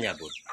Siapa